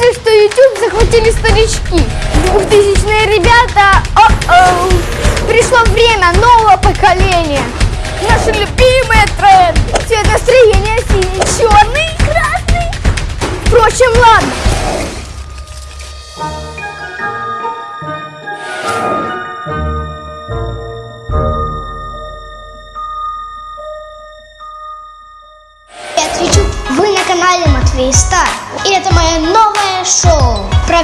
знаете, что YouTube захватили старички? Двухтысячные ребята, о-оу. Пришло время нового поколения. Наши любимые тренды. Цвет настроения синий, черный, красный. Впрочем, ладно.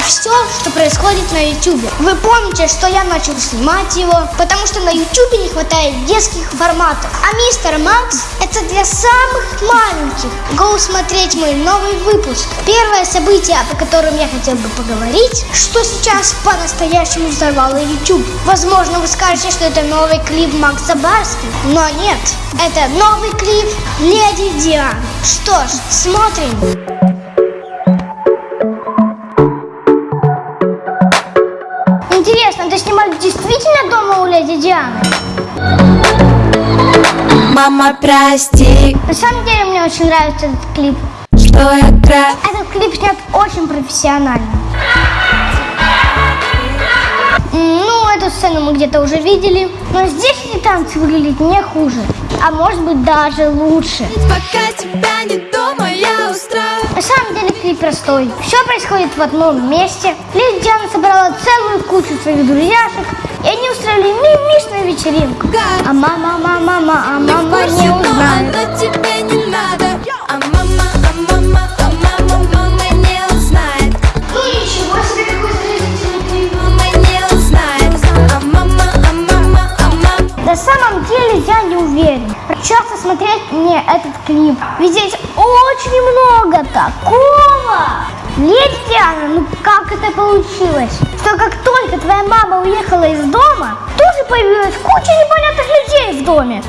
Все, что происходит на YouTube. Вы помните, что я начал снимать его, потому что на YouTube не хватает детских форматов. А Мистер Макс это для самых маленьких. Go смотреть мой новый выпуск. Первое событие, о котором я хотел бы поговорить, что сейчас по-настоящему взорвало YouTube. Возможно, вы скажете, что это новый клип Макса Барски, но нет. Это новый клип Леди Диан. Что ж, смотрим. Мама, прости, На самом деле мне очень нравится этот клип. что трав... Этот клип снят очень профессионально. Ну, эту сцену мы где-то уже видели. Но здесь эти танцы выглядят не хуже. А может быть даже лучше. Пока тебя не дома, я устрою На самом деле клип простой. Все происходит в одном месте. Леди Диана собрала целую кучу своих друзьяшек, и они устроили мимишную вечеринку. А мама, мама, мама, а мама не клип. Ведь здесь очень много такого. Диана, ну как это получилось? Что как только твоя мама уехала из дома, тоже появилась куча непонятных людей в доме.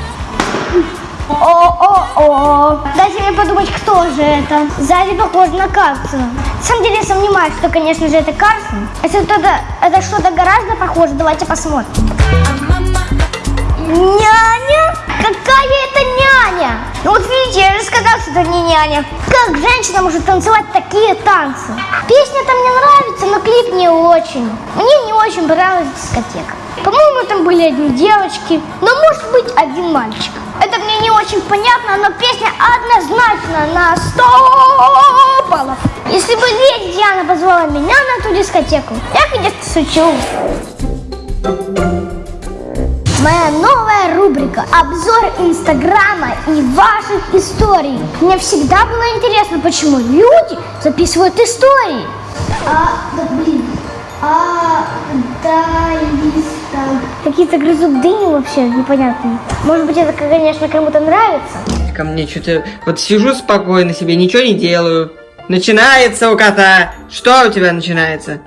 О-о-о. Дайте мне подумать, кто же это. Сзади похоже на Карлсона. На самом деле я сомневаюсь, что, конечно же, это Карлсон. Если это, это что-то гораздо похоже, давайте посмотрим. Няня? Какая это няня? Ну вот видите, я же сказал, что это не няня. Как женщина может танцевать такие танцы? Песня-то мне нравится, но клип не очень. Мне не очень понравилась дискотека. По-моему, там были одни девочки, но может быть один мальчик. Это мне не очень понятно, но песня однозначно на 100 баллов. Если бы леди Диана позвала меня на ту дискотеку, я, конечно, шучу. Моя новая рубрика «Обзор Инстаграма и ваших историй». Мне всегда было интересно, почему люди записывают истории. А, да блин, а, да, листа. Какие-то грызут дыни вообще непонятные. Может быть, это, конечно, кому-то нравится. Ко мне что-то... Вот сижу спокойно себе, ничего не делаю. Начинается у кота. Что у тебя начинается?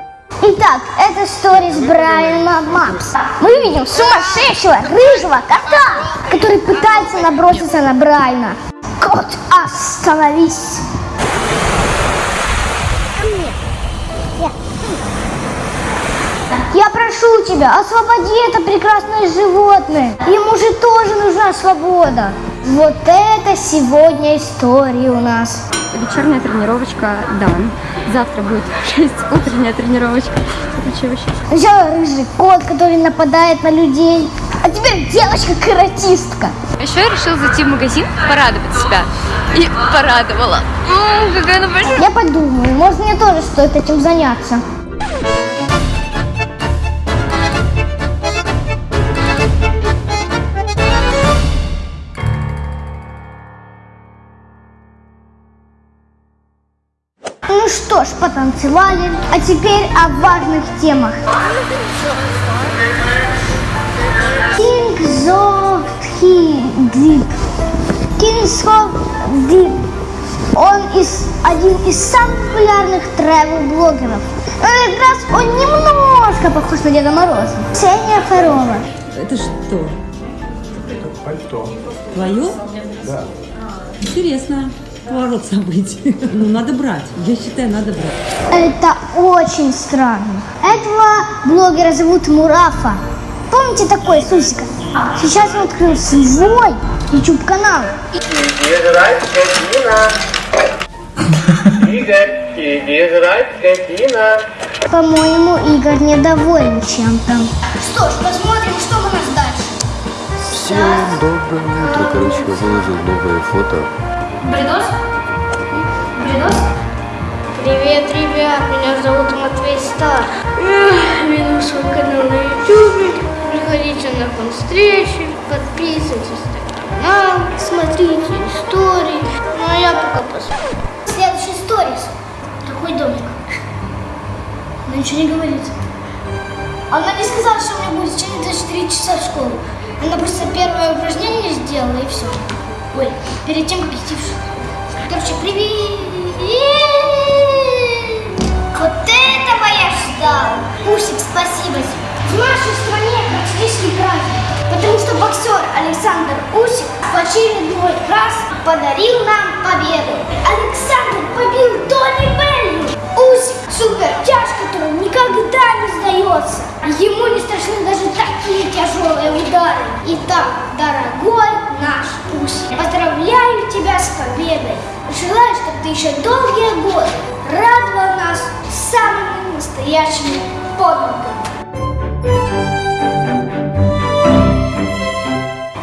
Итак, это сторис Брайана Мапса. Мы видим сумасшедшего рыжего кота, который пытается наброситься на Брайана. Кот, остановись! Я прошу тебя, освободи это прекрасное животное. Ему же тоже нужна свобода. Вот это сегодня история у нас. Вечерняя тренировочка Дан. Завтра будет 6 утренняя тренировочка. Вообще. Сначала рыжий кот, который нападает на людей. А теперь девочка-каратистка. Еще я решила зайти в магазин, порадовать себя. И порадовала. М, какая она большая. Я подумаю, может мне тоже стоит этим заняться. Что ж, потанцевали, а теперь о важных темах. Kings of Deep. Kings of Deep. Он из, один из самых популярных travel-блогеров. Но как раз он немножко похож на Деда Мороза. Ксения Фарова. Это что? Пальто. Твое? Да. Интересно. Поворот событий. Ну, надо брать. Я считаю, надо брать. Это очень странно. Этого блогера зовут Мурафа. Помните такой с усиком? Сейчас он открыл свой YouTube канал. Мне нравится Нина. Игорь, Девочки, играть скотина. По-моему, Игорь недоволен чем-то. Что ж, посмотрим, что у нас дальше. Всем доброе утро. Короче, я выложил новое фото. Бредос? Бредос? Привет, ребят, меня зовут Матвей Стар. Веду свой канал на YouTube. Приходите на фан-встречи, подписывайтесь на канал, смотрите истории. Ну а я пока посмотрю. Следующий сторис. Такой домик. Она ничего не говорит. Она не сказала, что у меня будет через 24 часа в школу. Она просто первое упражнение сделала и все. Ой, перед тем, как идти в. Короче, привет! Вот этого я ждал. Усик, спасибо тебе. В нашей стране практически праздник, потому что боксер Александр Усик в очередной раз подарил нам победу. Александр побил Тони Белли. Усик супертяж, который никогда не сдается. Ему не страшны даже такие тяжелые удары. Итак, дорогой Усик, поздравляю тебя с победой. Желаю, чтобы ты еще долгие годы радовал нас самыми настоящими подвигами.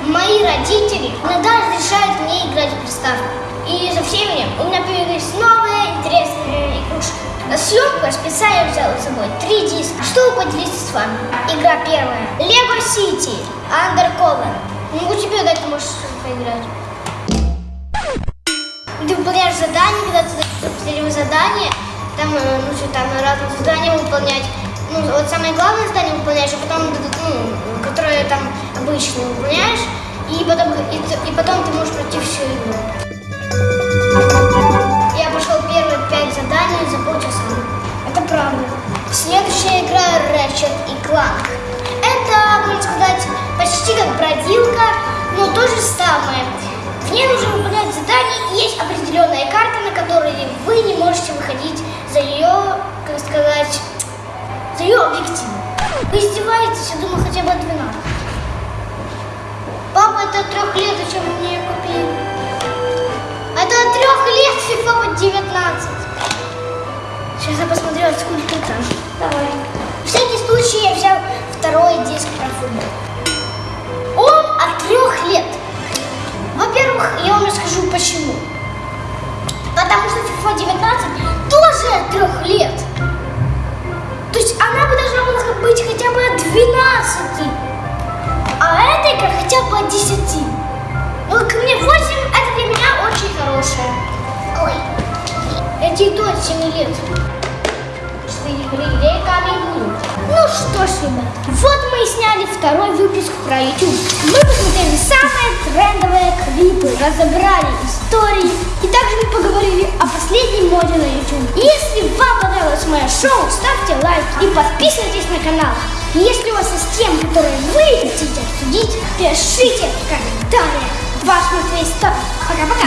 Мои родители иногда разрешают мне играть в приставку. И со временем у меня появились новые интересные игрушки. На съемку я специально взяла с собой три диска, чтобы поделиться с вами. Игра первая. Lego City Undercover. Могу тебе дать, можешь поиграть. Ты выполняешь задание, когда ты последнее задание, там э, нужно там разные задания выполнять. Ну, вот самое главное задание выполняешь, а потом, ну, которое там обычно выполняешь, и потом, и, и потом ты можешь пройти всю я думаю, хотя бы от 12. Папа, это трех лет, зачем мне ее купили? Это от трех лет FIFA вот 19. Сейчас я посмотрю, сколько там. Давай. В всякий случай я взял второй диск про футбол. Он от трех лет. Во-первых, я вам расскажу почему. Потому что FIFA 19 тоже от трех То от 7 лет. Ну что ж, ребят, вот мы и сняли второй выпуск про YouTube. Мы посмотрели самые трендовые клипы, разобрали истории и также мы поговорили о последней моде на YouTube. Если вам понравилось мое шоу, ставьте лайк и подписывайтесь на канал. Если у вас есть темы, которые вы хотите обсудить, пишите в комментариях. Ваш Матвей. Пока-пока.